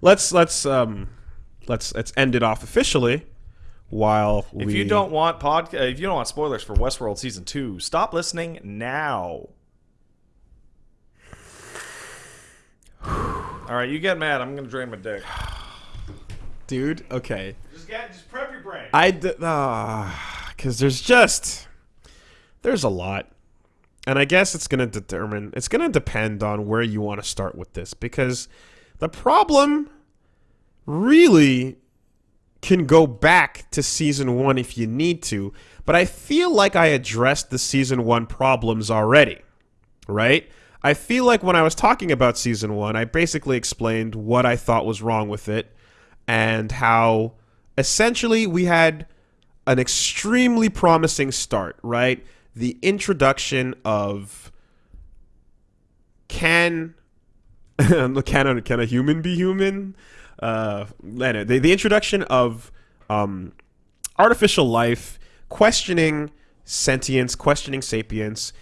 let's let's um let's let's end it off officially. While If you don't want pod, uh, if you don't want spoilers for Westworld season two, stop listening now. All right, you get mad. I'm gonna drain my dick. dude, okay, Just get, just prep your brain. I d- ah, because there's just there's a lot, and I guess it's gonna determine. It's gonna depend on where you want to start with this because the problem really can go back to season one if you need to, but I feel like I addressed the season one problems already, right? I feel like when I was talking about season one, I basically explained what I thought was wrong with it and how essentially we had an extremely promising start, right? The introduction of can can a, can a human be human? Uh, the, the introduction of um, artificial life, questioning sentience, questioning sapience,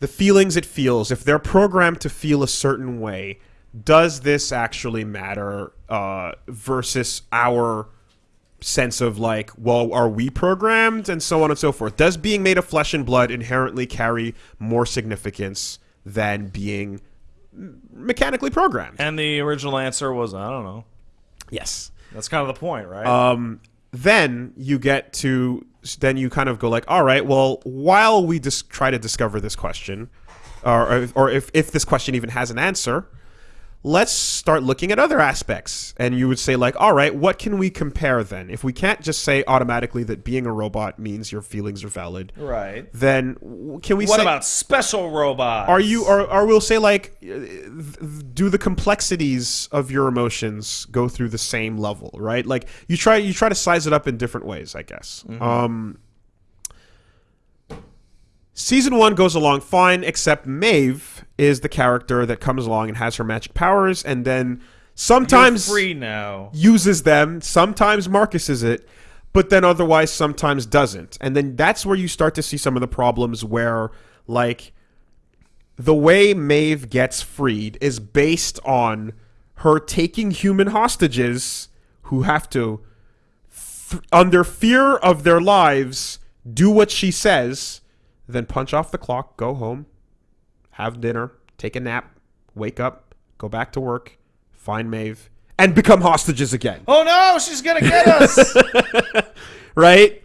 the feelings it feels. If they're programmed to feel a certain way, does this actually matter uh, versus our sense of like, well, are we programmed, and so on and so forth? Does being made of flesh and blood inherently carry more significance than being mechanically programmed? and the original answer was I don't know. Yes. That's kind of the point, right? Um, then you get to then you kind of go like, all right, well, while we just try to discover this question, or or if if this question even has an answer, let's start looking at other aspects. And you would say like, all right, what can we compare then? If we can't just say automatically that being a robot means your feelings are valid, right. then can we What say about special robots? are you or, or we'll say like uh, do the complexities of your emotions go through the same level right like you try you try to size it up in different ways i guess um season one goes along fine except maeve is the character that comes along and has her magic powers and then sometimes You're free now? uses them. Sometimes Marcuses it, but then otherwise sometimes doesn't. And then that's where you start to see some of the problems where, like, the way Maeve gets freed is based on her taking human hostages who have to, under fear of their lives, do what she says, then punch off the clock, go home, have dinner, take a nap, wake up, go back to work, find Maeve, and become hostages again. Oh no, she's gonna get us. right?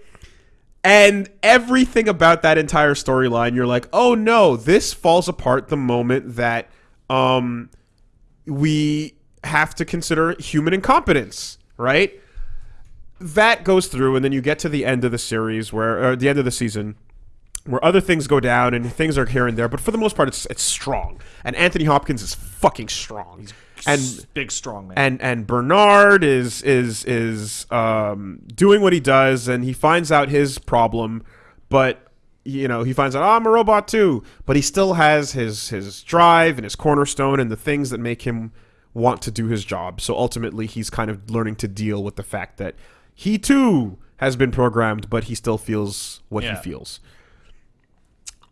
And everything about that entire storyline, you're like, oh no, this falls apart the moment that um, we have to consider human incompetence, right? That goes through, and then you get to the end of the series where, or the end of the season, where other things go down and things are here and there, but for the most part, it's it's strong. And Anthony Hopkins is fucking strong. and big strong man. and and Bernard is is is um, doing what he does, and he finds out his problem, but you know he finds out oh, I'm a robot too, but he still has his his drive and his cornerstone and the things that make him want to do his job. So ultimately, he's kind of learning to deal with the fact that he too has been programmed, but he still feels what Yeah. he feels.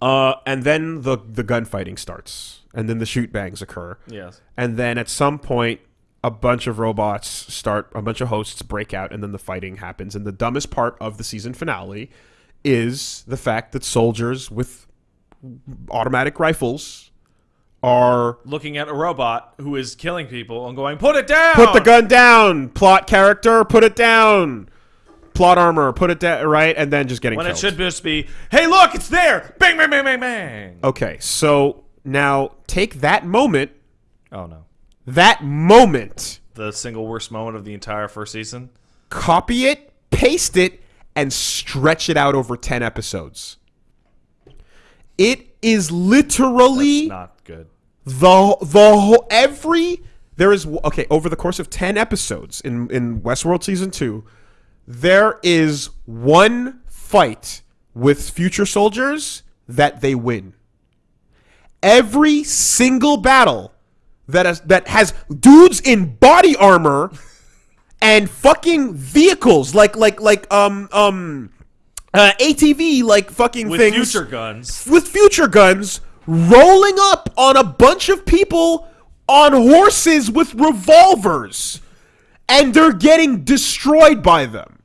Uh, and then the the gunfighting starts, and then the shoot bangs occur yes. and then at some point a bunch of robots start a bunch of hosts break out and then the fighting happens and the dumbest part of the season finale is the fact that soldiers with automatic rifles are Looking at a robot who is killing people and going, "Put it down." put the gun down plot character put it down plot armor put it down right and then just getting When killed. it should just be, "Hey, look, it's there!" Bang, bang, bang, bang, bang. okay so now take that moment Oh no, that moment the single worst moment of the entire first season. copy it, paste it, and stretch it out over 10 episodes. It is literally Not good. the the whole every there is okay, over the course of 10 episodes in in Westworld season 2, there is one fight with future soldiers that they win. Every single battle that has, that has dudes in body armor and fucking vehicles like like like um um uh, ATV like fucking With things future guns. with future guns rolling up on a bunch of people on horses with revolvers and they're getting destroyed by them.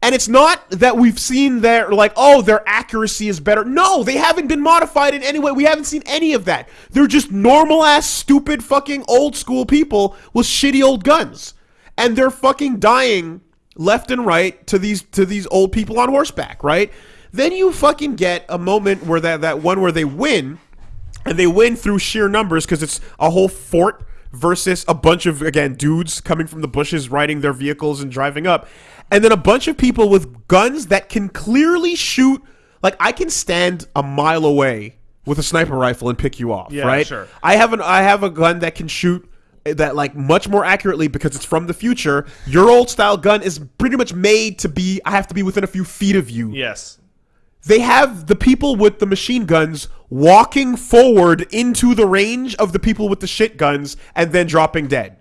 And it's not that we've seen their like, oh, their accuracy is better. No, they haven't been modified in any way. We haven't seen any of that. They're just normal ass, stupid, fucking old school people with shitty old guns, and they're fucking dying left and right to these to these old people on horseback, right? Then you fucking get a moment where that that one where they win, and they win through sheer numbers because it's a whole fort versus a bunch of again dudes coming from the bushes riding their vehicles and driving up and then a bunch of people with guns that can clearly shoot like i can stand a mile away with a sniper rifle and pick you off Yeah, right sure. i have an i have a gun that can shoot that like much more accurately because it's from the future your old style gun is pretty much made to be i have to be within a few feet of you Yes. They have the people with the machine guns walking forward into the range of the people with the shit guns and then dropping dead.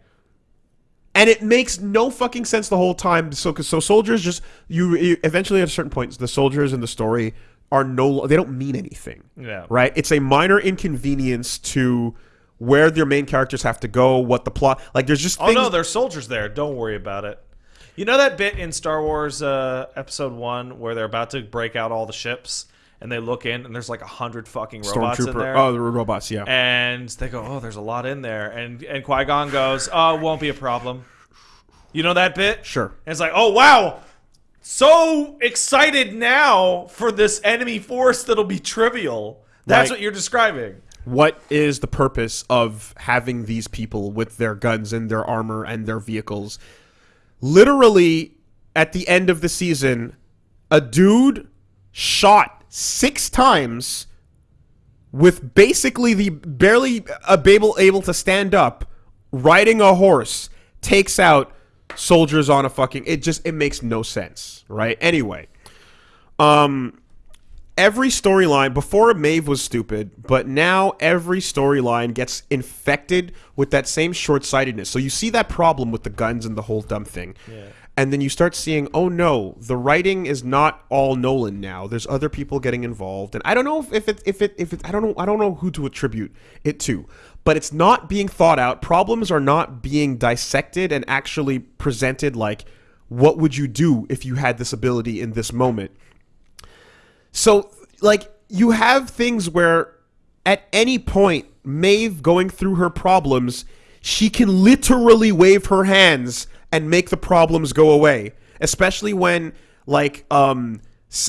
And it makes no fucking sense the whole time. So, so soldiers just you, you eventually at a certain point, the soldiers in the story are no, they don't mean anything. Yeah. Right. It's a minor inconvenience to where their main characters have to go, what the plot. Like, there's just Oh things. no, there's soldiers there. Don't worry about it. You know that bit in Star Wars uh, Episode One where they're about to break out all the ships and they look in and there's like a hundred fucking robots in there. Oh, the robots. Yeah. and they go, "Oh, there's a lot in there," and and Qui Gon goes, "Oh, won't be a problem." You know that bit? Sure. And it's like, "Oh wow, so excited now for this enemy force that'll be trivial." That's Like- what you're describing. what is the purpose of having these people with their guns and their armor and their vehicles? Literally, at the end of the season, a dude shot six times with basically the barely able able to stand up, riding a horse, takes out soldiers on a fucking. It just it makes no sense, right? Anyway, um, every storyline before Maeve was stupid, but now every storyline gets infected with that same short-sightedness. So you see that problem with the guns and the whole dumb thing. And then you start seeing, oh no, the writing is not all Nolan now. There's other people getting involved, and I don't know if, if it if it if it I don't know I don't know who to attribute it to, but it's not being thought out. Problems are not being dissected and actually presented like, what would you do if you had this ability in this moment? So, like, you have things where at any point, Maeve going through her problems, she can literally wave her hands and make the problems go away. Especially when, like, um,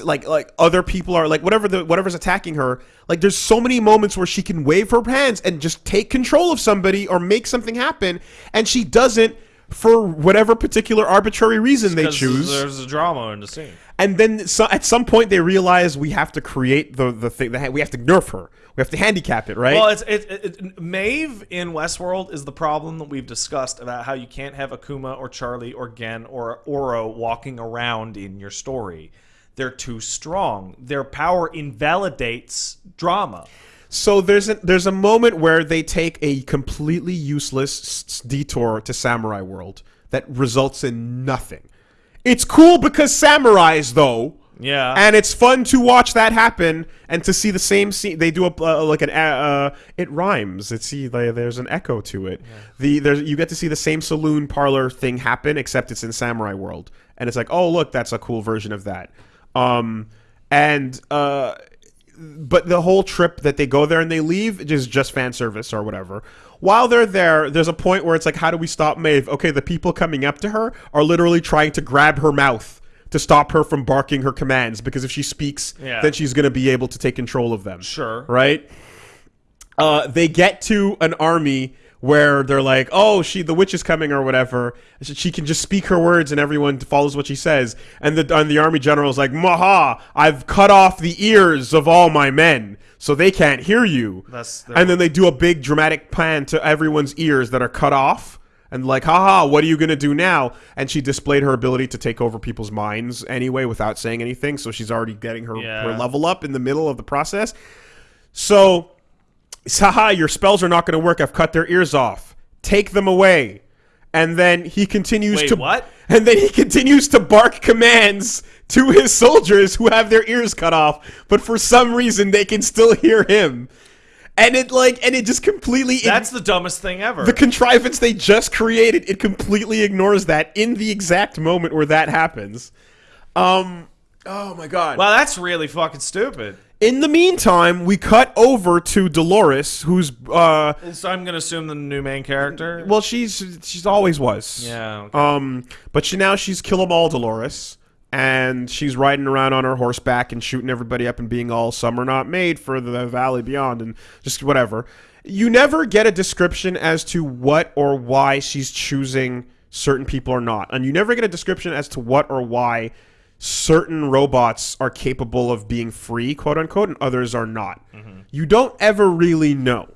like like other people are like whatever the whatever's attacking her like there's so many moments where she can wave her hands and just take control of somebody or make something happen and she doesn't for whatever particular arbitrary reason they choose There's a drama in the scene. And then so, at some point they realize we have to create the the thing. Ha- we have to nerf her. We have to handicap it, right? Well, it's it, it, Maeve in Westworld is the problem that we've discussed about how you can't have Akuma or Charlie or Gen or Oro walking around in your story. They're too strong. Their power invalidates drama. so there's a, there's a moment where they take a completely useless detour to Samurai World that results in nothing. It's cool because samurais, though. Yeah. and it's fun to watch that happen and to see the same scene. They do a uh, like an uh, it rhymes. It's see like, there's an echo to it. The there's you get to see the same saloon parlor thing happen except it's in Samurai World, and it's like oh look that's a cool version of that. Um and uh but the whole trip that they go there and they leave is just fan service or whatever. While they're there, there's a point where it's like, how do we stop Maeve? Okay, the people coming up to her are literally trying to grab her mouth to stop her from barking her commands because if she speaks, Yeah. then she's going to be able to take control of them. Sure. Right? Uh, they get to an army where they're like, "Oh, she, the witch is coming, or whatever." She can just speak her words, and everyone follows what she says. And the and the army general's like, "Maha, I've cut off the ears of all my men, so they can't hear you." That's the- and then they do a big dramatic plan to everyone's ears that are cut off. And like, haha, what are you gonna do now? And she displayed her ability to take over people's minds anyway without saying anything. So she's already getting her, Yeah. her level up in the middle of the process. So haha, your spells are not going to work. I've cut their ears off. Take them away. And then he continues Wait, to what? And then he continues to bark commands to his soldiers who have their ears cut off, but for some reason they can still hear him. and it like and it just completely That's the dumbest thing ever. the contrivance they just created it completely ignores that in the exact moment where that happens um oh my god wow, that's really fucking stupid. In the meantime we cut over to dolores who's uh So I'm gonna assume the new main character. well she's she's always was yeah. Okay. um but she now she's kill 'em all dolores and she's riding around on her horseback and shooting everybody up and being all some are not made for the valley beyond and just whatever you never get a description as to what or why she's choosing certain people or not and you never get a description as to what or why certain robots are capable of being free quote unquote and others are not you don't ever really know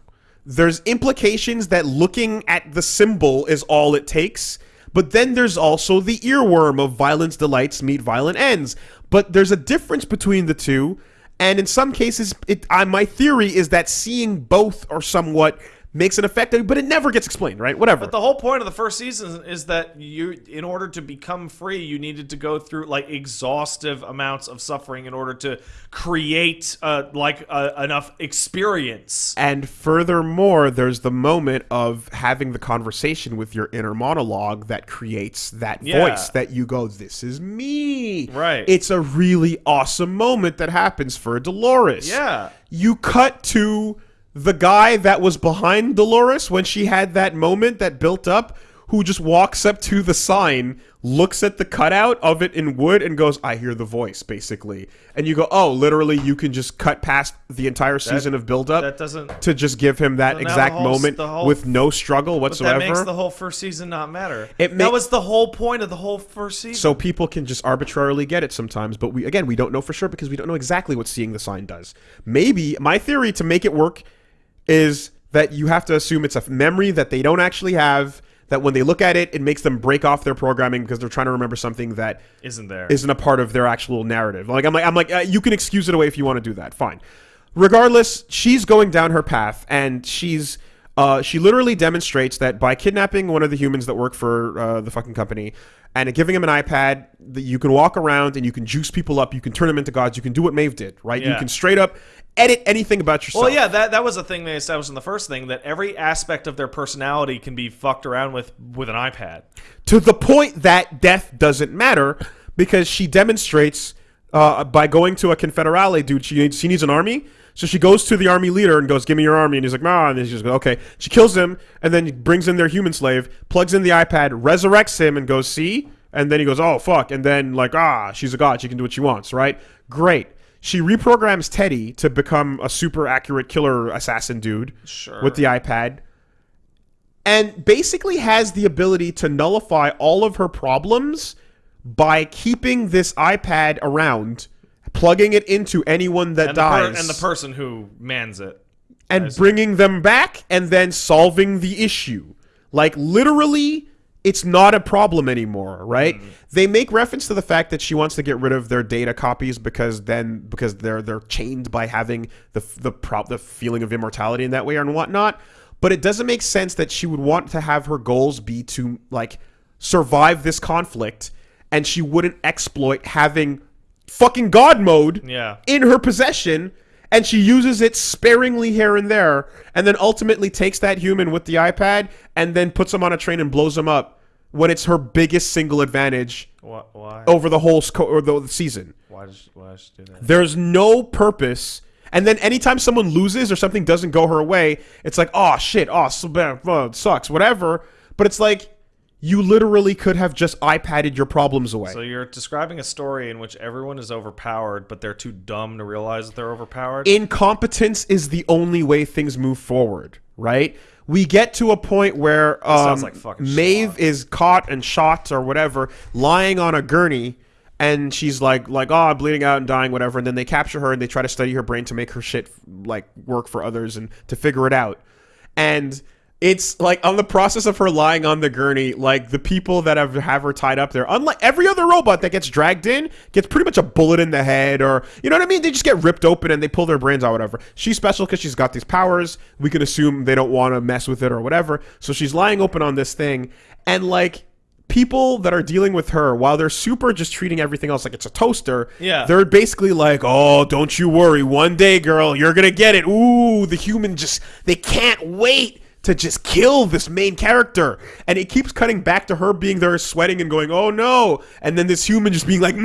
there's implications that looking at the symbol is all it takes but then there's also the earworm of violence delights meet violent ends. But there's a difference between the two, and in some cases, it I, my theory is that seeing both are somewhat makes an effect, but it never gets explained, right? Whatever. But the whole point of the first season is that you, in order to become free, you needed to go through like exhaustive amounts of suffering in order to create uh, like uh, enough experience. And furthermore, there's the moment of having the conversation with your inner monologue that creates that Yeah. voice that you go, This is me. Right. It's a really awesome moment that happens for Dolores. Yeah. You cut to the guy that was behind Dolores when she had that moment that built up, who just walks up to the sign, looks at the cutout of it in wood, and goes, I hear the voice, basically. And you go, Oh, literally, you can just cut past the entire season of build up That doesn't. to just give him that So now exact the whole- moment the whole- with no struggle But whatsoever. that makes the whole first season not matter. It that was the whole point of the whole first season. so people can just arbitrarily get it sometimes, but we again we don't know for sure because we don't know exactly what seeing the sign does. Maybe my theory to make it work is that you have to assume it's a memory that they don't actually have. That when they look at it, it makes them break off their programming because they're trying to remember something that Isn't there? isn't a part of their actual narrative. Like I'm like I'm like uh, you can excuse it away if you want to do that. Fine. Regardless, she's going down her path and she's uh, she literally demonstrates that by kidnapping one of the humans that work for uh, the fucking company and giving him an iPad, that you can walk around and you can juice people up, you can turn them into gods, you can do what Maeve did, right? You can straight up edit anything about yourself. Well, yeah, that that was a thing they established in the first thing that every aspect of their personality can be fucked around with with an iPad. to the point that death doesn't matter because she demonstrates uh, by going to a Confederado dude she needs, she needs an army so she goes to the army leader and goes give me your army and he's like nah and then she just goes okay she kills him and then brings in their human slave plugs in the ipad resurrects him and goes see and then he goes oh fuck and then like ah she's a god she can do what she wants right great she reprograms teddy to become a super accurate killer assassin dude Sure. with the ipad and basically has the ability to nullify all of her problems by keeping this iPad around, plugging it into anyone that and the, dies, and the person who mans it. and bringing them back, and then solving the issue. Like literally, it's not a problem anymore, right? Mm-hmm. They make reference to the fact that she wants to get rid of their data copies because then because they're they're chained by having the the prop the feeling of immortality in that way and whatnot. But it doesn't make sense that she would want to have her goals be to like survive this conflict, and she wouldn't exploit having fucking god mode Yeah. in her possession and she uses it sparingly here and there and then ultimately takes that human with the iPad and then puts him on a train and blows him up when it's her biggest single advantage over the whole sco- or the, season. Why does why does she do that? There's no purpose. And then anytime someone loses or something doesn't go her way, it's like, oh shit, oh, so bad, oh, sucks, whatever. But it's like you literally could have just iPadded your problems away. So you're describing a story in which everyone is overpowered, but they're too dumb to realize that they're overpowered. incompetence is the only way things move forward, right? We get to a point where um, like Maeve schlock. is caught and shot or whatever, lying on a gurney, and she's like, like, oh, I'm bleeding out and dying, whatever. And then they capture her and they try to study her brain to make her shit like work for others and to figure it out. And it's like on the process of her lying on the gurney, like the people that have have her tied up there, unlike every other robot that gets dragged in, gets pretty much a bullet in the head, or you know what I mean? They just get ripped open and they pull their brains out, whatever. She's special because she's got these powers. We can assume they don't want to mess with it or whatever. So she's lying open on this thing, and like people that are dealing with her, while they're super just treating everything else like it's a toaster, Yeah. they're basically like, "Oh, don't you worry, one day, girl, you're gonna get it." Ooh, the human just they can't wait to just kill this main character, and it keeps cutting back to her being there, sweating and going, "Oh no!" And then this human just being like,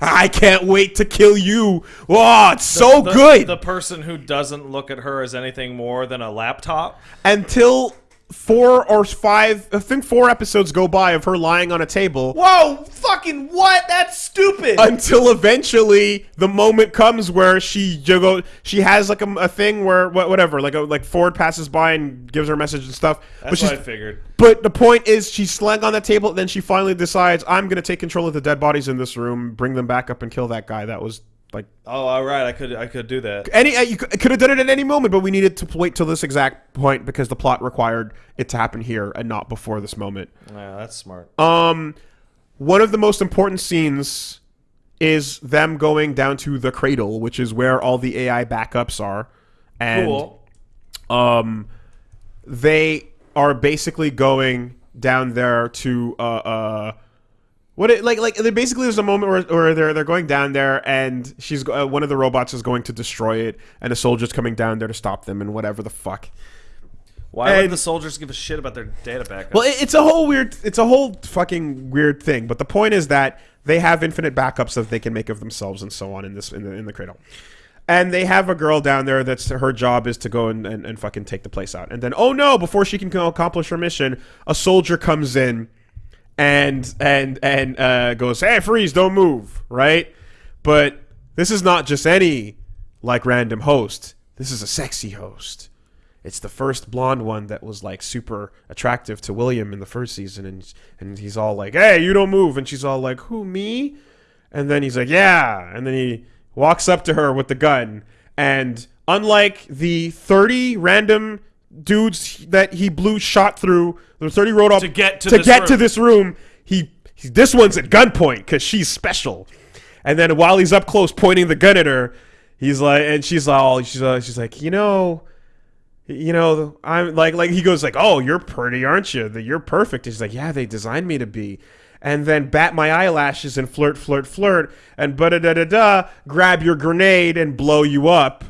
"I can't wait to kill you." Wow, it's so The- good The person who doesn't look at her as anything more than a laptop. until. Four or five, I think four episodes go by of her lying on a table. Whoa! Fucking what? That's stupid. until eventually the moment comes where she you go she has like a, a thing where whatever like a, like Ford passes by and gives her a message and stuff but That's she's what I figured. but the point is she's lying on the table then she finally decides I'm gonna take control of the dead bodies in this room bring them back up and kill that guy that was like Oh, all right. I could I could do that. any uh, you could have done it at any moment but we needed to wait till this exact point because the plot required it to happen here and not before this moment Yeah, that's smart. um, one of the most important scenes is them going down to the cradle, which is where all the AI backups are, and cool. um, they are basically going down there to uh uh. What it like like there basically there's a moment where, where they're they're going down there and she's uh, one of the robots is going to destroy it and a soldier's coming down there to stop them and whatever the fuck. Why would the soldiers give a shit about their data backup? Well, it- it's a whole weird, it's a whole fucking weird thing. But the point is that they have infinite backups that they can make of themselves and so on in this in the in the cradle. And they have a girl down there that's her job is to go and, and, and fucking take the place out. And then, oh no, before she can accomplish her mission, a soldier comes in and and and uh, goes, "Hey, freeze! Don't move!" Right? But this is not just any like random host. This is a sexy host. It's the first blonde one that was like super attractive to William in the first season, and and he's all like, "Hey, you don't move," and she's all like, "Who me?" And then he's like, "Yeah," and then he walks up to her with the gun, and unlike the thirty random dudes that he blew shot through, the thirty rode off To get to to this get to this room, he, he this one's at gunpoint because she's special. And then while he's up close pointing the gun at her, he's like, and she's all, she's uh, she's like, you know, you know, I'm like, like he goes like, oh, you're pretty, aren't you? That you're perfect. He's like, yeah, they designed me to be. And then bat my eyelashes and flirt, flirt, flirt, and da da da da, grab your grenade and blow you up.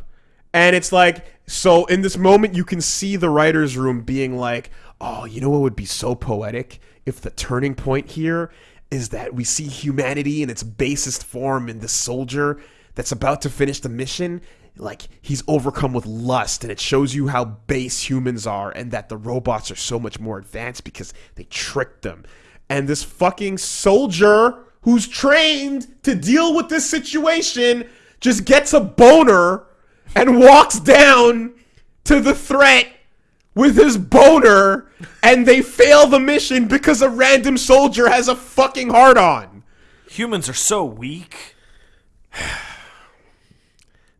And it's like, so in this moment, you can see the writer's room being like, oh, you know what would be so poetic? If the turning point here is that we see humanity in its basest form in this soldier that's about to finish the mission. Like, he's overcome with lust, and it shows you how base humans are, and that the robots are so much more advanced because they tricked them. And this fucking soldier who's trained to deal with this situation just gets a boner and walks down to the threat with his boner and they fail the mission because a random soldier has a fucking heart on. Humans are so weak.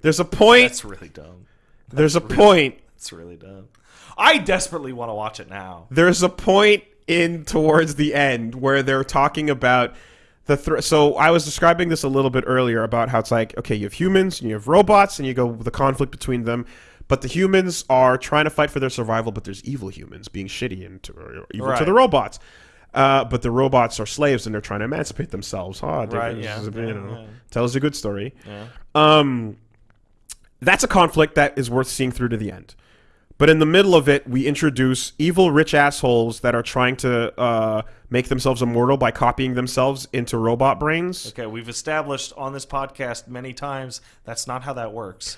There's a point. That's really dumb. There's a point. That's really dumb. I desperately want to watch it now. There's a point in towards the end where they're talking about the thr so I was describing this a little bit earlier about how it's like okay you have humans and you have robots and you go with the conflict between them but the humans are trying to fight for their survival but there's evil humans being shitty and to, evil to the robots uh, but the robots are slaves and they're trying to emancipate themselves huh Right, yeah, is a- yeah, you know, yeah. tells a good story Yeah. um, that's a conflict that is worth seeing through to the end. But in the middle of it, we introduce evil rich assholes that are trying to uh, make themselves immortal by copying themselves into robot brains. Okay, we've established on this podcast many times that's not how that works.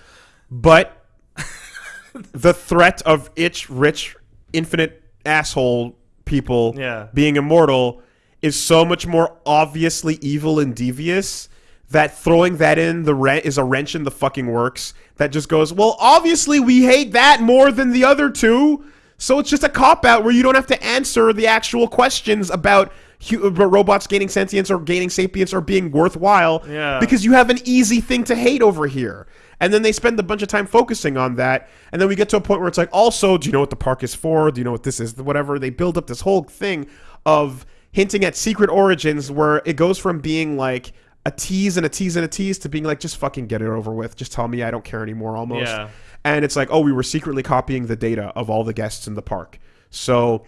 But the threat of itch rich infinite asshole people Yeah. being immortal is so much more obviously evil and devious that throwing that in the rent is a wrench in the fucking works that just goes well obviously we hate that more than the other two so it's just a cop out where you don't have to answer the actual questions about robots gaining sentience or gaining sapience or being worthwhile Yeah. because you have an easy thing to hate over here. And then they spend a bunch of time focusing on that. And then we get to a point where it's like also do you know what the park is for? Do you know what this is? Whatever. They build up this whole thing of hinting at secret origins where it goes from being like a tease and a tease and a tease to being like just fucking get it over with. Just tell me i don't care anymore almost. Yeah. And it's like oh we were secretly copying the data of all the guests in the park so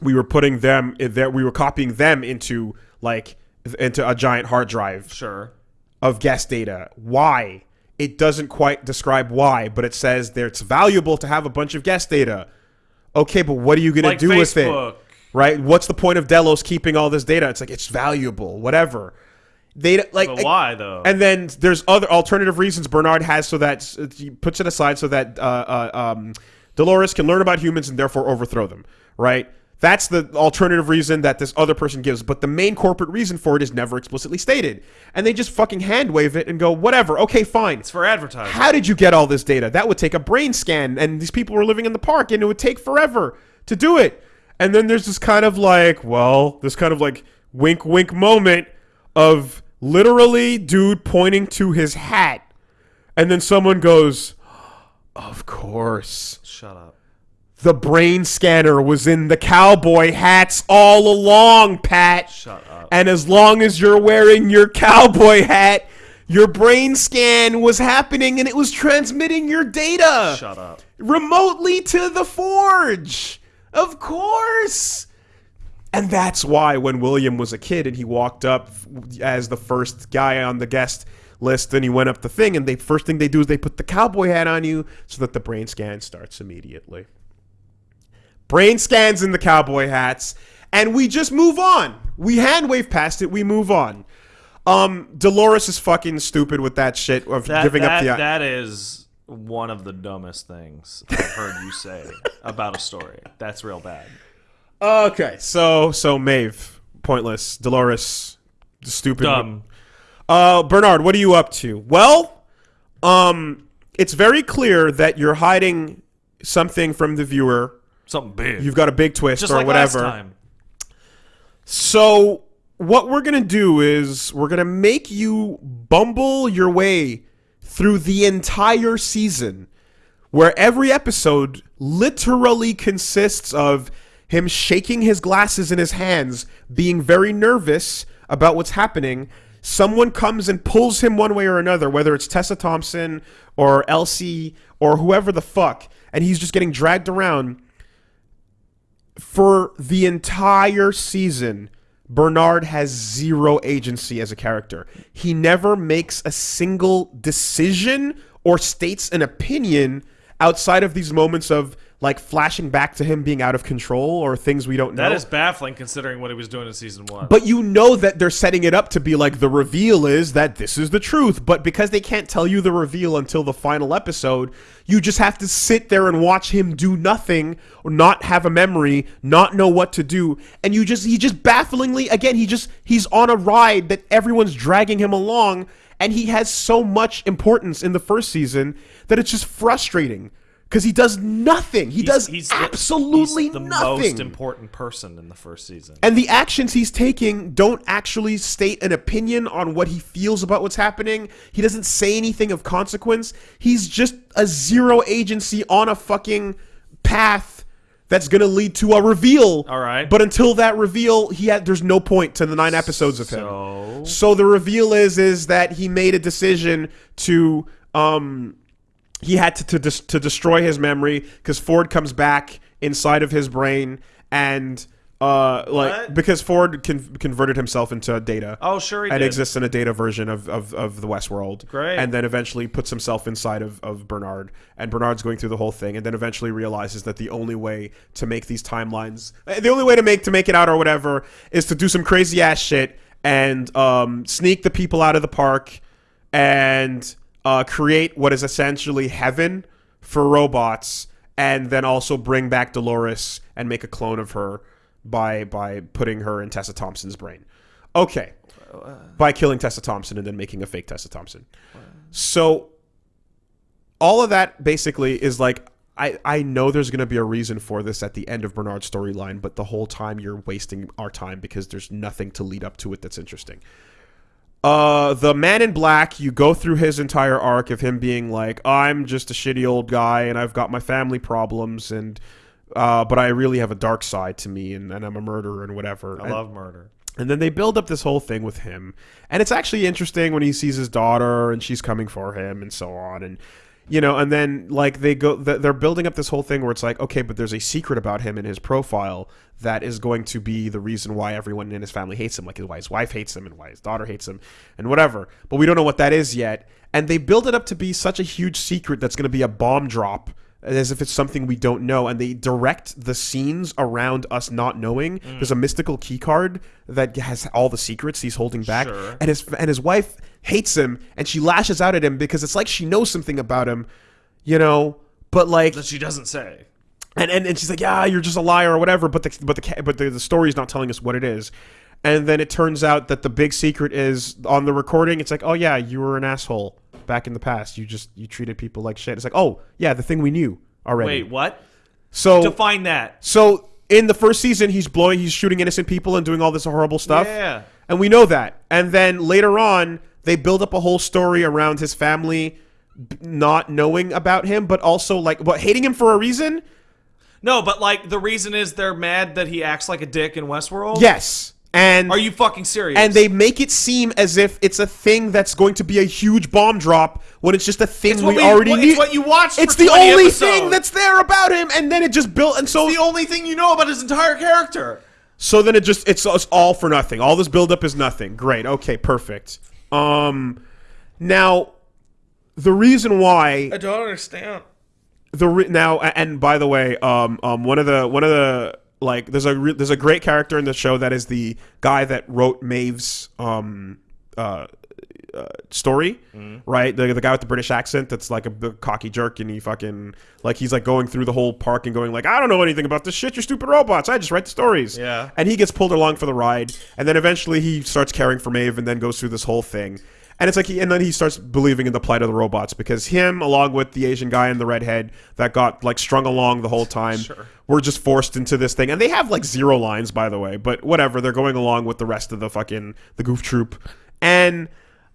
we were putting them in there. We were copying them into like into a giant hard drive Sure. of guest data. Why? It doesn't quite describe why, but it says that it's valuable to have a bunch of guest data. Okay, but what are you going Like to do with it? Right? What's the point of Delos keeping all this data? It's like it's valuable, whatever. They like But why though? and then there's other alternative reasons Bernard has so that he puts it aside so that uh, uh, um, Dolores can learn about humans and therefore overthrow them. Right? That's the alternative reason that this other person gives, but the main corporate reason for it is never explicitly stated. And they just fucking hand wave it and go, whatever, okay, fine. it's for advertising. How did you get all this data? That would take a brain scan, and these people were living in the park, and it would take forever to do it. And then there's this kind of like, well, this kind of like wink wink moment of literally dude pointing to his hat. And then someone goes, Of course. Shut up. The brain scanner was in the cowboy hats all along, Pat. Shut up. And as long as you're wearing your cowboy hat, your brain scan was happening and it was transmitting your data Shut up. remotely to the forge. Of course. And that's why when William was a kid and he walked up as the first guy on the guest list and he went up the thing and the first thing they do is they put the cowboy hat on you so that the brain scan starts immediately. Brain scans in the cowboy hats and we just move on. We hand wave past it, we move on. Um Dolores is fucking stupid with that shit of That, giving that, up the that is one of the dumbest things I've heard you say about a story. That's real bad. Okay, so so Maeve, pointless. Dolores, stupid. Dumb. Uh, Bernard, what are you up to? Well, um, it's very clear that you're hiding something from the viewer. Something big. You've got a big twist Just or like whatever. last time. So what we're gonna do is we're gonna make you bumble your way through the entire season, where every episode literally consists of him shaking his glasses in his hands, being very nervous about what's happening. Someone comes and pulls him one way or another, whether it's Tessa Thompson or Elsie or whoever the fuck, and he's just getting dragged around for the entire season, Bernard has zero agency as a character. He never makes a single decision or states an opinion outside of these moments of like flashing back to him being out of control or things we don't know. That is baffling considering what he was doing in season one. But you know that they're setting it up to be like the reveal is that this is the truth. But because they can't tell you the reveal until the final episode, you just have to sit there and watch him do nothing or not have a memory, not know what to do. And you just, he just bafflingly, again, he just, he's on a ride that everyone's dragging him along. And he has so much importance in the first season that it's just frustrating. Because he does nothing. He does the- absolutely he's the nothing. most important person in the first season. And the actions he's taking don't actually state an opinion on what he feels about what's happening. He doesn't say anything of consequence. He's just a zero agency on a fucking path that's going to lead to a reveal. All right. But until that reveal, he had there's no point to the nine episodes of him. So So the reveal is is that he made a decision to um he had to to, dis- to destroy his memory because Ford comes back inside of his brain and uh like What? because Ford con- converted himself into data. Oh, sure he and did. exists in a data version of, of, of the Westworld. Great. And then eventually puts himself inside of, of Bernard. And Bernard's going through the whole thing and then eventually realizes that the only way to make these timelines the only way to make to make it out or whatever is to do some crazy ass shit and um, sneak the people out of the park and uh, create what is essentially heaven for robots and then also bring back Dolores and make a clone of her by by putting her in Tessa Thompson's brain. Okay. By killing Tessa Thompson and then making a fake Tessa Thompson. So all of that basically is like I, I know there's going to be a reason for this at the end of Bernard's storyline, but the whole time you're wasting our time because there's nothing to lead up to it that's interesting. Uh, the Man in Black, you go through his entire arc of him being like, I'm just a shitty old guy and I've got my family problems and, uh, but I really have a dark side to me and, and I'm a murderer and whatever. I And- love murder. and then they build up this whole thing with him. And it's actually interesting when he sees his daughter and she's coming for him and so on. And you know, and then like they go, they're building up this whole thing where it's like, okay, but there's a secret about him in his profile that is going to be the reason why everyone in his family hates him, like why his wife hates him and why his daughter hates him and whatever. But we don't know what that is yet, and they build it up to be such a huge secret that's going to be a bomb drop as if it's something we don't know and they direct the scenes around us not knowing mm. there's a mystical key card that has all the secrets he's holding back Sure. and his and his wife hates him and she lashes out at him because it's like she knows something about him you know but like That she doesn't say. and, and and she's like, yeah, you're just a liar or whatever. But the but the but the, the story's not telling us what it is. And then it turns out that the big secret is on the recording. It's like, oh yeah, you were an asshole back in the past. You just you treated people like shit. It's like, oh yeah, the thing we knew already. Wait, what? so Define that. so in the first season, he's blowing, he's shooting innocent people and doing all this horrible stuff. Yeah. And we know that. And then later on, they build up a whole story around his family not knowing about him, but also like what hating him for a reason. No, but like the reason is they're mad that he acts like a dick in Westworld. Yes. And Are you fucking serious? and they make it seem as if it's a thing that's going to be a huge bomb drop when it's just a thing It's we, we- already knew. it's what you watched It's the only episodes. thing that's there about him, and then it just built. And so the only thing you know about his entire character. So then it just it's, it's all for nothing. All this buildup is nothing. Great. Okay. Perfect. Um, now the reason why I don't understand. the re- now and by the way, um, um, one of the one of the like there's a re- there's a great character in the show that is the guy that wrote Maeve's um uh. Uh, story, right? The, the guy with the British accent that's like a big cocky jerk, and he fucking like he's like going through the whole park and going like, I don't know anything about this shit. You're stupid robots. I just write the stories. Yeah. And he gets pulled along for the ride, and then eventually he starts caring for Maeve, and then goes through this whole thing. And it's like, he, and then he starts believing in the plight of the robots because him, along with the Asian guy and the redhead that got like strung along the whole time, Sure. Were just forced into this thing. And they have like zero lines, by the way, but whatever. They're going along with the rest of the fucking the goof troop, and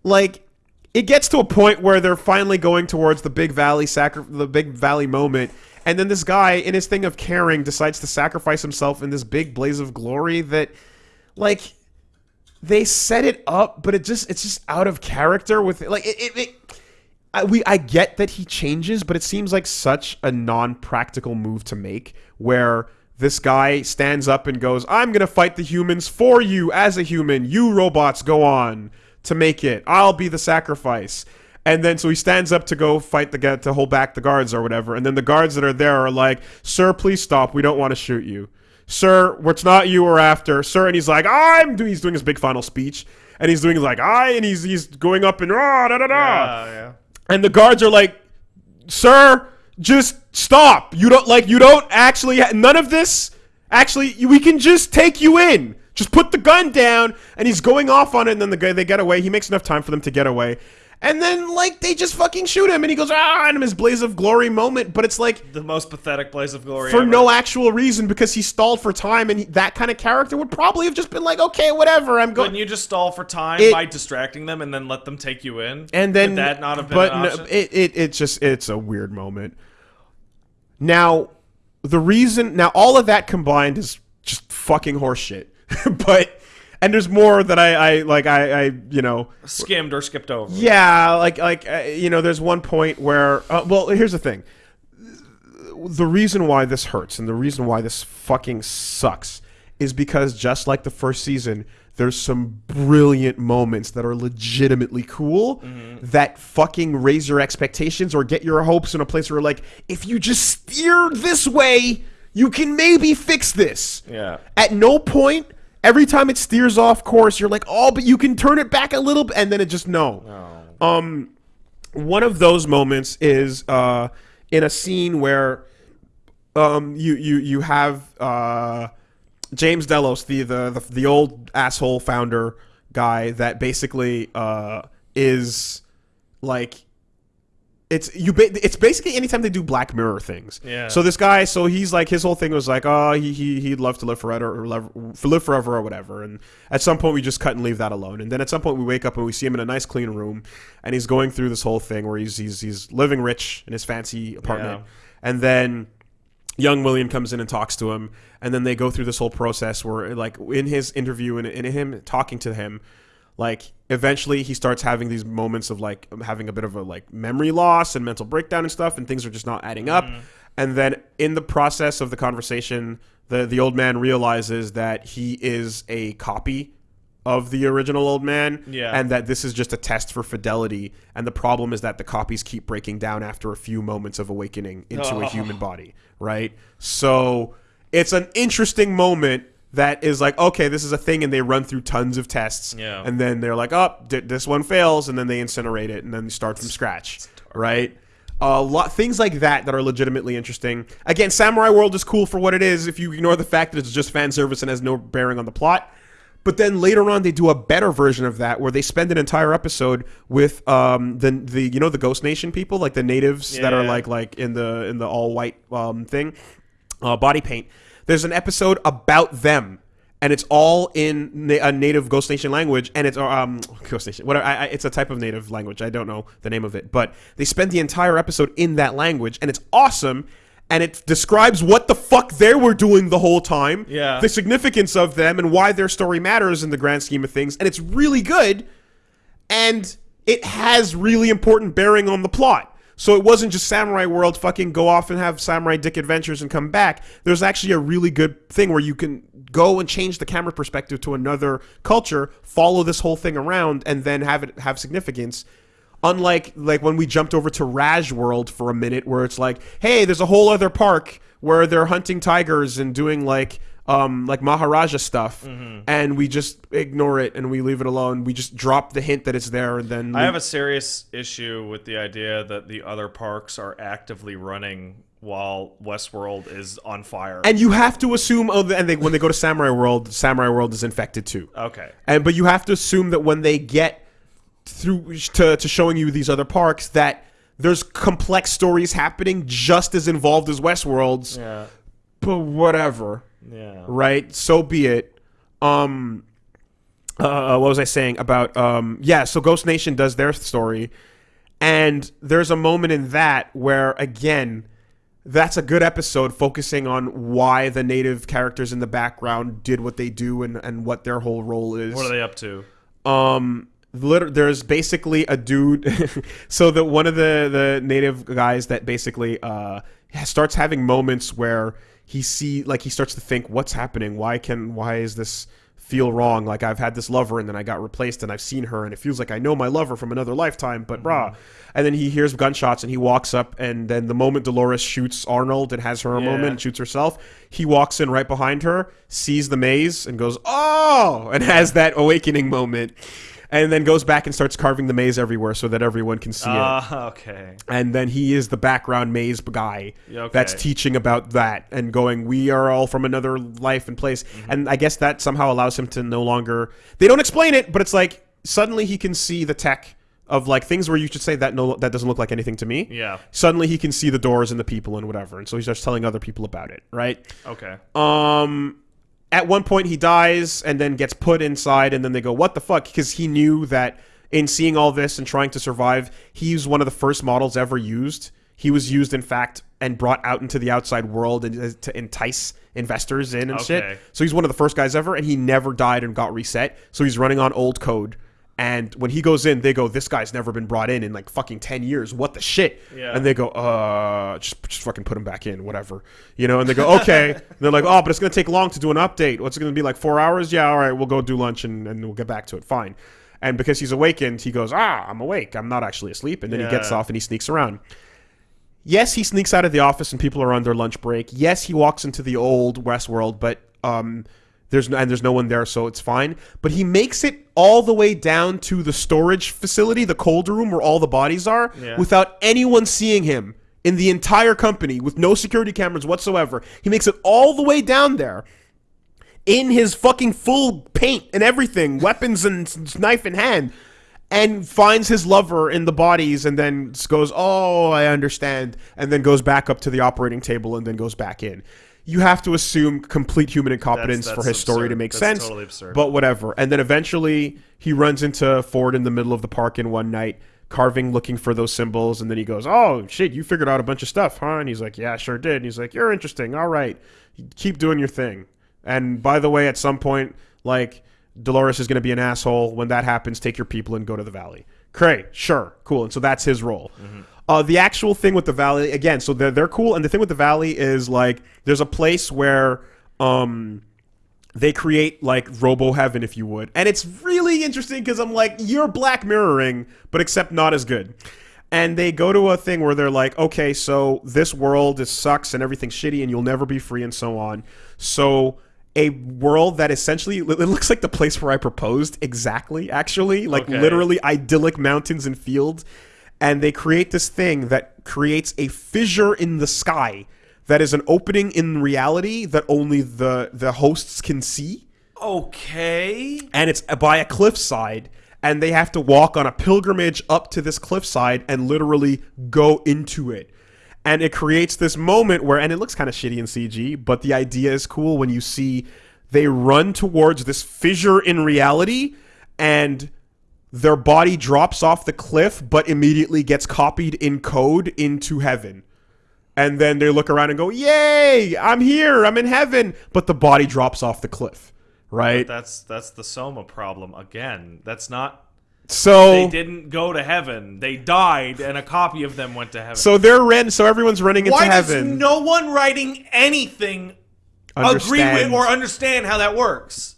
like it gets to a point where they're finally going towards the big valley sacri- the big valley moment and then this guy in his thing of caring decides to sacrifice himself in this big blaze of glory that like they set it up but it just it's just out of character with like it, it, it I, we I get that he changes, but it seems like such a non-practical move to make where this guy stands up and goes, "I'm going to fight the humans for you as a human. You robots go on to make it. I'll be the sacrifice." And then so he stands up to go fight the guy to hold back the guards or whatever. And then the guards that are there are like, "Sir, please stop. We don't want to shoot you." Sir, it's not you we're after, sir. And he's like, I'm doing. He's doing his big final speech, and he's doing like, I, and he's he's going up and rah da da da. yeah. And the guards are like, "Sir, just stop. You don't like you don't actually none of this actually we can just take you in. Just put the gun down." And he's going off on it and then the guy they get away. He makes enough time for them to get away. And then like they just fucking shoot him and he goes, "Ah!" and his blaze of glory moment, but it's like The most pathetic blaze of glory for ever. no actual reason because he stalled for time and he, that kind of character would probably have just been like, "Okay, whatever. I'm going Couldn't you just stall for time It- by distracting them and then let them take you in? and then Would that not have been but an no, it, it it just it's a weird moment now the reason now all of that combined is just fucking horseshit but and there's more that I, I like I, I you know Skimmed or skipped over. yeah like like uh, you know there's one point where uh, well here's the thing the reason why this hurts and the reason why this fucking sucks is because just like the first season there's some brilliant moments that are legitimately cool that fucking raise your expectations or get your hopes in a place where like if you just steer this way you can maybe fix this Yeah. at no point every time it steers off course you're like oh but you can turn it back a little bit and then it just no. Um one of those moments is uh in a scene where um you you you have uh James Delos the the the, the old asshole founder guy that basically uh is like it's you. Ba- it's basically anytime they do Black Mirror things. Yeah. So this guy, so he's like his whole thing was like, oh, he he he'd love to live forever or live, live forever or whatever. And at some point, we just cut and leave that alone. And then at some point, we wake up and we see him in a nice clean room, and he's going through this whole thing where he's he's he's living rich in his fancy apartment, Yeah. and then young William comes in and talks to him, and then they go through this whole process where, like, in his interview and in him talking to him, like eventually he starts having these moments of like having a bit of a like memory loss and mental breakdown and stuff and things are just not adding up mm-hmm. and then in the process of the conversation the the old man realizes that he is a copy of the original old man Yeah. and that this is just a test for fidelity and the problem is that the copies keep breaking down after a few moments of awakening into a Oh. human body right so it's an interesting moment that is like okay this is a thing and they run through tons of tests. Yeah. and then they're like oh d- this one fails and then they incinerate it and then start from scratch right? A lot things like that that are legitimately interesting. Again samurai world is cool for what it is if you ignore the fact that it's just fan service and has no bearing on the plot. But then later on, they do a better version of that, where they spend an entire episode with um, the the you know the Ghost Nation people, like the natives that are like like in the in the all white um, thing, uh, body paint. There's an episode about them, and it's all in na- a native Ghost Nation language, and it's um Ghost Nation whatever. I, I, it's a type of native language. I don't know the name of it, but they spend the entire episode in that language, and it's awesome. And it describes what the fuck they were doing the whole time Yeah. the significance of them and why their story matters in the grand scheme of things and it's really good and it has really important bearing on the plot so it wasn't just samurai world fucking go off and have samurai dick adventures and come back. There's actually a really good thing where you can go and change the camera perspective to another culture follow this whole thing around and then have it have significance. Unlike like when we jumped over to Raj World for a minute, where it's like, hey, there's a whole other park where they're hunting tigers and doing like um like Maharaja stuff, Mm-hmm. and we just ignore it and we leave it alone. We just drop the hint that it's there, and then I we- have a serious issue with the idea that the other parks are actively running while Westworld is on fire. and you have to assume oh, and they, when they go to Samurai World, Samurai World is infected too. okay. And but you have to assume that when they get through to, to showing you these other parks, that there's complex stories happening just as involved as Westworld's. Yeah. But whatever, Yeah. right? So be it. Um, uh, what was I saying about? Um, yeah. So Ghost Nation does their story, and there's a moment in that where again. That's a good episode focusing on why the native characters in the background did what they do and, and what their whole role is What are they up to? um there's basically a dude so that one of the the native guys that basically uh starts having moments where he see like he starts to think what's happening? Why can why is this feel wrong? Like i've had this lover and then i got replaced and i've seen her and it feels like i know my lover from another lifetime but brah mm-hmm. and then he hears gunshots and he walks up and then the moment dolores shoots arnold and has her Yeah. moment and shoots herself he walks in right behind her sees the maze and goes oh! and has that awakening moment and then goes back and starts carving the maze everywhere so that everyone can see it Ah, okay. and then he is the background maze guy okay. that's teaching about that and going we are all from another life and place Mm-hmm. and i guess that somehow allows him to no longer they don't explain it but it's like suddenly he can see the tech of like things where you should say that no that doesn't look like anything to me Yeah. suddenly he can see the doors and the people and whatever and so he starts telling other people about it right Okay. um at one point he dies and then gets put inside and then they go what the fuck? Because he knew that in seeing all this and trying to survive he was one of the first models ever used. He was used in fact and brought out into the outside world and uh, to entice investors in and Okay. shit so he's one of the first guys ever and he never died and got reset. So he's running on old code and when he goes in they go this guy's never been brought in in like fucking 10 years. What the shit? Yeah. and they go uh just, just fucking put him back in whatever. You know and they go okay. They're like oh but it's gonna take long to do an update. What's it gonna be like four hours? Yeah all right we'll go do lunch and, and we'll get back to it. Fine. And because he's awakened he goes ah i'm awake. I'm not actually asleep. And then he gets off and he sneaks around. Yes he sneaks out of the office and people are on their lunch break. Yes he walks into the old west world but um there's no, and there's no one there, so it's fine. But he makes it all the way down to the storage facility, the cold room where all the bodies are, Yeah. without anyone seeing him in the entire company, with no security cameras whatsoever. He makes it all the way down there in his fucking full paint and everything, weapons and knife in hand, and finds his lover in the bodies and then goes, Oh, I understand. And then goes back up to the operating table and then goes back in. You have to assume complete human incompetence That's- for that's his story to make That's sense. totally absurd. But whatever. And then eventually he runs into Ford in the middle of the park in one night, carving, looking for those symbols. And then he goes, Oh, shit, you figured out a bunch of stuff, huh? And he's like, Yeah, sure did. And he's like, You're interesting. All right. Keep doing your thing. And by the way, at some point, like, Dolores is going to be an asshole. When that happens, take your people and go to the valley. Great, sure, cool. And so that's his role. Mm-hmm. Uh, the actual thing with the valley, again, so they're, they're cool. And the thing with the valley is like there's a place where um, they create like Robo Heaven, if you would. And it's really interesting because I'm like, you're Black Mirroring, but except not as good. And they go to a thing where they're like, okay, so this world is sucks and everything's shitty and you'll never be free and so on. So a world that essentially it looks like the place where I proposed exactly, actually, like Okay. literally idyllic mountains and fields. And they create this thing that creates a fissure in the sky that is an opening in reality that only the the hosts can see Okay. and it's by a cliffside and they have to walk on a pilgrimage up to this cliffside and literally go into it and it creates this moment where and it looks kind of shitty in cg but the idea is cool when you see they run towards this fissure in reality and their body drops off the cliff but immediately gets copied in code into heaven and then they look around and go yay i'm here i'm in heaven but the body drops off the cliff right That's that's the Soma problem again. That's not so they didn't go to heaven. They died and a copy of them went to heaven. So they're ran. So everyone's running into Why does heaven. no one writing anything agree with or understand how that works?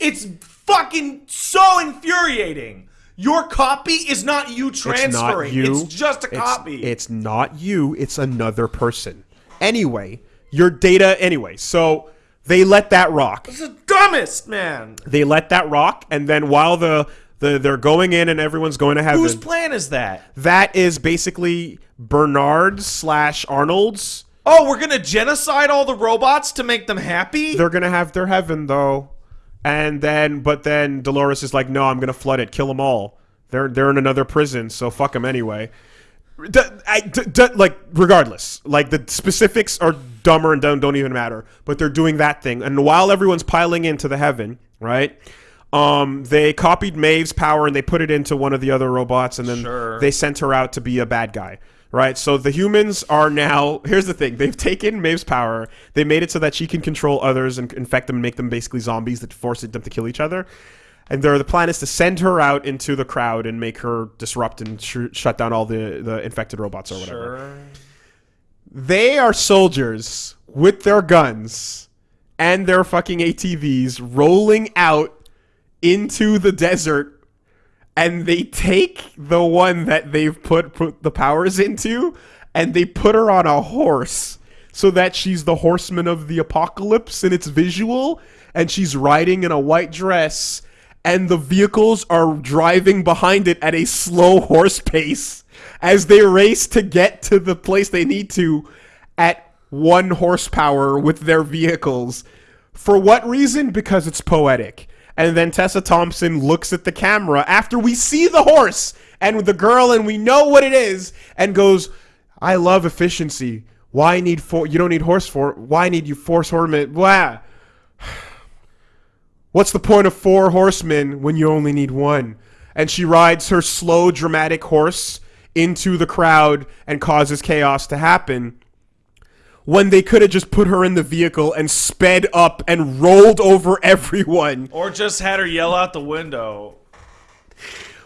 It's fucking so infuriating. Your copy is not you It's transferring. not you. It's just a It's- copy. It's, not you. It's another person. Anyway, your data. Anyway, so they let that rock. it's the dumbest, man. They let that rock, and then while the the they're going in and everyone's going to heaven, Whose plan is that? that is basically Bernard slash Arnold's. Oh, we're gonna genocide all the robots to make them happy? They're gonna have their heaven though, and then but then Dolores is like, no, I'm gonna flood it, kill them all. They're they're in another prison, so fuck them anyway. D- I- d- d- like regardless, like the specifics are dumber and don't don't even matter. But they're doing that thing, and while everyone's piling into the heaven, right? Um, they copied Maeve's power and they put it into one of the other robots, and then Sure. they sent her out to be a bad guy. Right, so the humans are now. Here's the thing: they've taken Maeve's power. They made it so that she can control others and infect them, and make them basically zombies that force them to kill each other. And their the plan is to send her out into the crowd and make her disrupt and sh- shut down all the the infected robots or whatever. Sure. They are soldiers with their guns and their fucking ATVs rolling out into the desert and they take the one that they've put, put the powers into and they put her on a horse so that she's the horseman of the apocalypse and it's visual and she's riding in a white dress and the vehicles are driving behind it at a slow horse pace as they race to get to the place they need to at one horsepower with their vehicles. For what reason? Because it's poetic. And then Tessa Thompson looks at the camera after we see the horse and the girl and we know what it is and goes, I love efficiency. Why need four? You don't need horse for. Why need you force horsemen? Blah. What's the point of four horsemen when you only need one? And she rides her slow, dramatic horse into the crowd and causes chaos to happen. When they could have just put her in the vehicle and sped up and rolled over everyone. Or just had her yell out the window.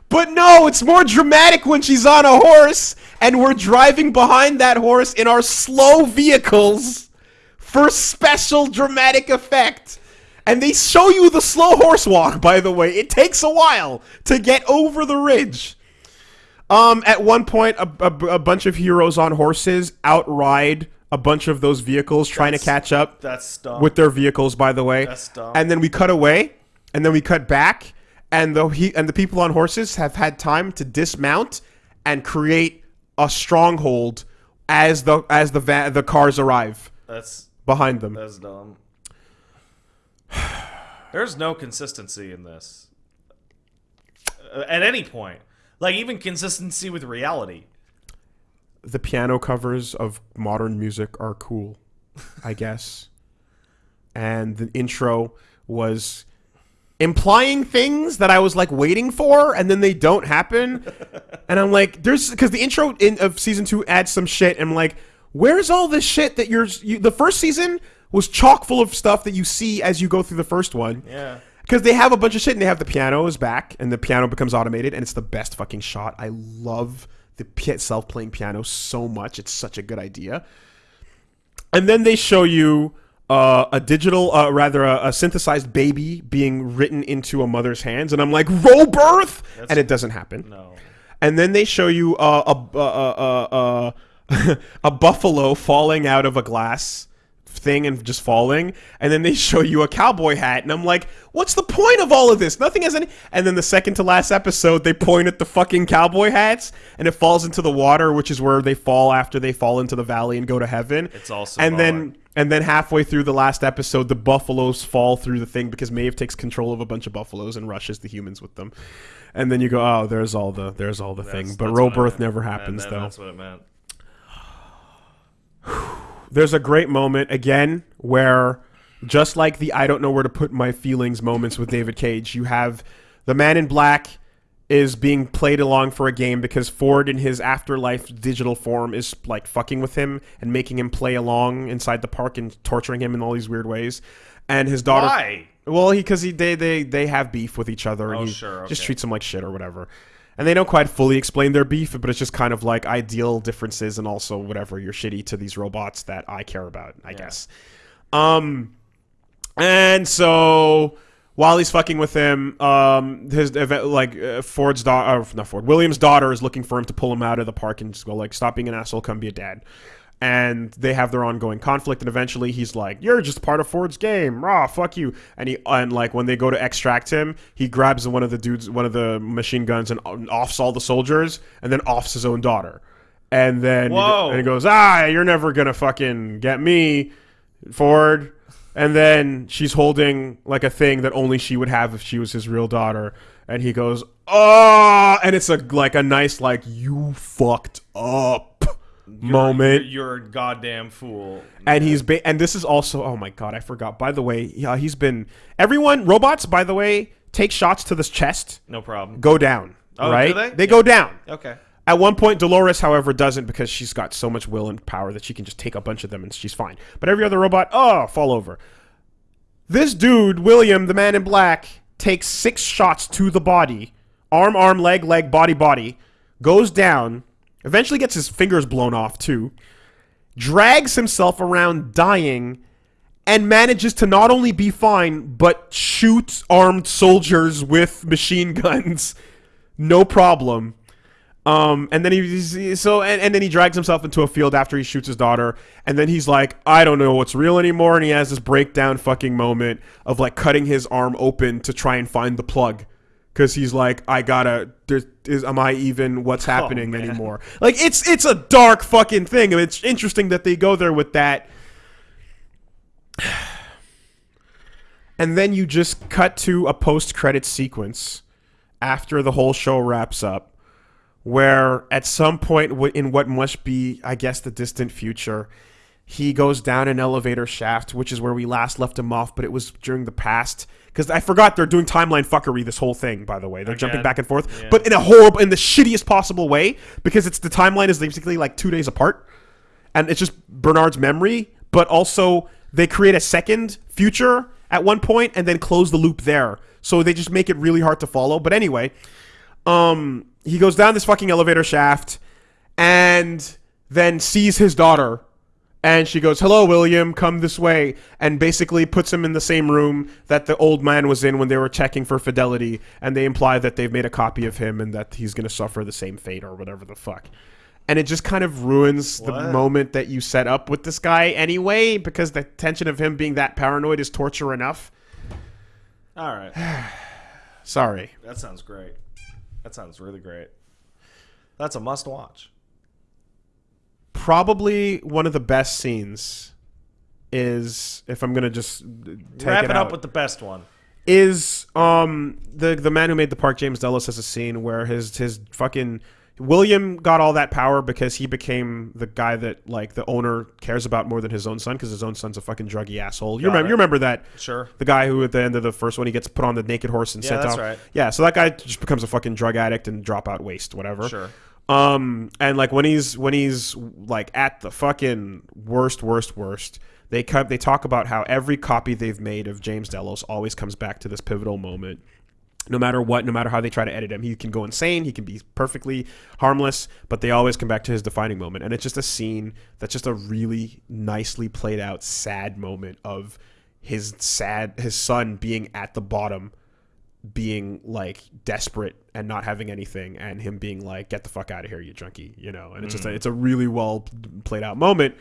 But no, it's more dramatic when she's on a horse and we're driving behind that horse in our slow vehicles for special dramatic effect. And they show you the slow horse walk, by the way. It takes a while to get over the ridge. Um, at one point, a, a, a bunch of heroes on horses outride a bunch of those vehicles trying to catch up That's dumb. with their vehicles, by the way. That's dumb. And then we cut away, and then we cut back, and the he and the people on horses have had time to dismount and create a stronghold as the as the va- the cars arrive that's behind them. that's dumb. There's no consistency in this. Uh, At any point. Like even consistency with reality. The piano covers of modern music are cool, I guess. and the intro was implying things that I was like waiting for, and then they don't happen. and I'm like, there's because the intro in, of season two adds some shit. And I'm like, where's all this shit that you're? You, the first season was chock full of stuff that you see as you go through the first one. Yeah. because they have a bunch of shit and they have the pianos back and the piano becomes automated and it's the best fucking shot. I love the pi- self-playing piano so much. It's such a good idea. And then they show you uh, a digital, uh, rather a, a synthesized baby being written into a mother's hands, and I'm like, roll birth, and it doesn't happen. No. And then they show you uh, a a a, a, a buffalo falling out of a glass thing and just falling, and then they show you a cowboy hat, and I'm like, what's the point of all of this? Nothing has any. And then the second to last episode, they point at the fucking cowboy hats, and it falls into the water, which is where they fall after they fall into the valley and go to heaven. It's also and then and then halfway through the last episode, the buffaloes fall through the thing because Maeve takes control of a bunch of buffaloes and rushes the humans with them. And then you go, oh, there's all the there's all the thing. But that's row birth never And happens then though. That's what it meant. There's a great moment again where just like the I don't know where to put my feelings moments with David Cage, you have the man in black is being played along for a game because Ford in his afterlife digital form is like fucking with him and making him play along inside the park and torturing him in all these weird ways. And his daughter Why? Well, he because he they, they they have beef with each other. and Oh, he sure, Just treats him like shit or whatever. And they don't quite fully explain their beef, but it's just kind of like ideal differences and also whatever you're shitty to these robots that I care about, I guess. Um, and so while he's fucking with him, um, his like uh, Ford's daughter, uh, not Ford, William's daughter is looking for him to pull him out of the park and just go like, stop being an asshole, come be a dad. And they have their ongoing conflict, and eventually he's like, "You're just part of Ford's game, raw fuck you." And he and like when they go to extract him, he grabs one of the dudes, one of the machine guns, and offs all the soldiers, and then offs his own daughter. And then he Whoa. and he goes, "Ah, you're never gonna fucking get me, Ford." And then she's holding like a thing that only she would have if she was his real daughter. And he goes, "Oh!" And it's a like a nice like you fucked up moment. You're a goddamn fool. and he's ba- and this is also oh my god, I forgot. By the way, yeah, uh, he's been everyone robots. By the way, take shots to this chest, No problem. go down. Oh, do right? they? go down. Okay. At one point, Dolores, however, doesn't because she's got so much will and power that she can just take a bunch of them and she's fine. But every other robot, oh, fall over. This dude, William, the man in black, takes six shots to the body arm, arm, leg, leg, body, body, goes down, eventually gets his fingers blown off too, drags himself around dying, and manages to not only be fine, but shoot armed soldiers with machine guns. No problem. Um, and then he- so and, and then he drags himself into a field after he shoots his daughter, and then he's like, I don't know what's real anymore, and he has this breakdown fucking moment of like cutting his arm open to try and find the plug. Cause he's like, I gotta. Is am I even what's oh, happening man. anymore? Like it's it's a dark fucking thing. and it's interesting that they go there with that. And then you just cut to a post credit sequence after the whole show wraps up, where at some point in what must be, I guess, the distant future, he goes down an elevator shaft, which is where we last left him off, but it was during the past. Because I forgot they're doing timeline fuckery this whole thing, by the way. They're jumping back and forth, Yeah. but in a horrible, in the shittiest possible way, because it's the timeline is basically like two days apart and it's just Bernard's memory, but also they create a second future at one point and then close the loop there. So they just make it really hard to follow. But anyway, um he goes down this fucking elevator shaft and then sees his daughter and she goes, "Hello, William. Come this way." And basically puts him in the same room that the old man was in when they were checking for fidelity. And they imply that they've made a copy of him and that he's going to suffer the same fate or whatever the fuck. And it just kind of ruins the moment that you set up with this guy anyway, because the tension of him being that paranoid is torture enough. All right. Sorry. That sounds great. That sounds really great. That's a must watch. Probably one of the best scenes is if I'm gonna just take Wrap it, it, up out. with the best one. is um the the man who made the park James Delos has a scene where his his fucking William got all that power because he became the guy that like the owner cares about more than his own son because his own son's a fucking druggy asshole. You Got remember it. you remember that Sure. the guy who at the end of the first one he gets put on the naked horse and Yeah, sent that's off. right. Yeah, so that guy just becomes a fucking drug addict and dropout waste, whatever. Sure. Um, and like when he's when he's like at the fucking worst, worst, worst, they cut. They talk about how every copy they've made of James Delos always comes back to this pivotal moment. No matter what, no matter how they try to edit him, he can go insane. He can be perfectly harmless, but they always come back to his defining moment. And it's just a scene that's just a really nicely played out, sad moment of his sad his son being at the bottom being like desperate and not having anything and him being like get the fuck out of here you junkie you know? And it's just a, it's a really well played out moment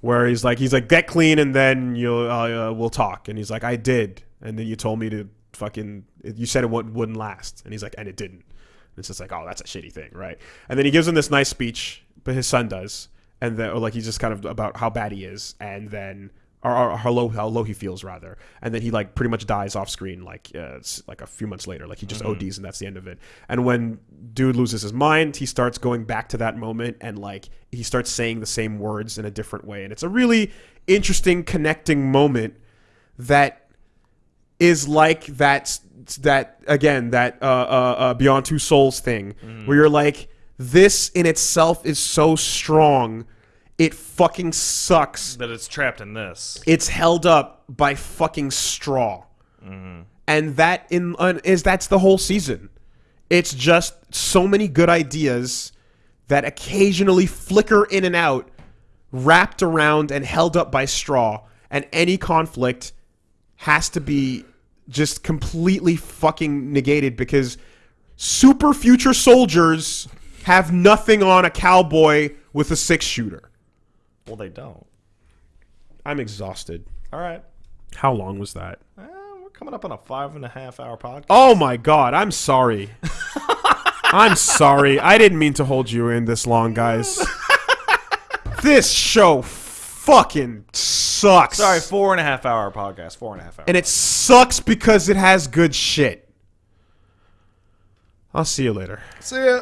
where he's like he's like get clean and then you'll uh, uh, we'll talk. And he's like I did. And then you told me to fucking you said it wouldn't, wouldn't last. And he's like and it didn't. And it's just like oh that's a shitty thing right? And then he gives him this nice speech but his son does. And then or like he's just kind of about how bad he is. And then or, or how low how low he feels rather, and then he like pretty much dies off screen like uh, it's like a few months later, like he just ODs and that's the end of it. And when dude loses his mind, he starts going back to that moment and like he starts saying the same words in a different way, and it's a really interesting connecting moment that is like that that again that uh, uh, uh, Beyond Two Souls thing where you're like this in itself is so strong. It fucking sucks. That it's trapped in this. it's held up by fucking straw. And that in uh, is that's the whole season. It's just so many good ideas that occasionally flicker in and out wrapped around and held up by straw. And any conflict has to be just completely fucking negated because super future soldiers have nothing on a cowboy with a six shooter Well, they don't. i'm exhausted All right. how long was that Uh, we're coming up on a five and a half hour podcast. Oh my god, I'm sorry. I'm sorry. I didn't mean to hold you in this long, guys. this show fucking sucks. Sorry, four and a half hour podcast. Four and a half hour. And it sucks because it has good shit. I'll see you later. See ya.